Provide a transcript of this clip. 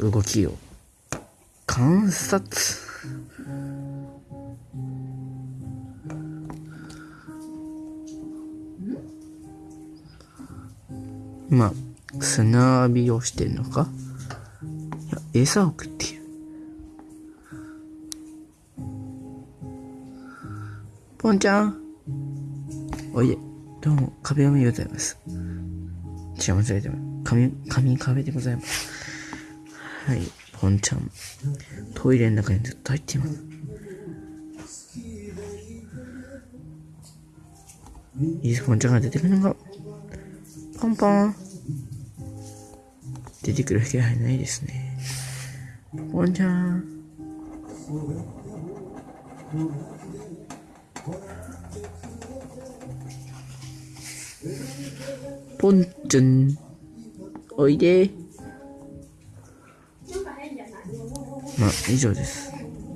動きを。観察。まあ砂浴びをしてるのか？いや餌を食っている。ポンちゃん。おいで。どうも壁紙でございます。違い間違えても。紙紙壁でございます。はい。ポンちゃん。トイレの中にずっと入っています。いいですポンちゃんが出てくるのがポンポン。出てくる気配ないですね。ポンちゃん。ポンちゃん。おいで。まあ以上です。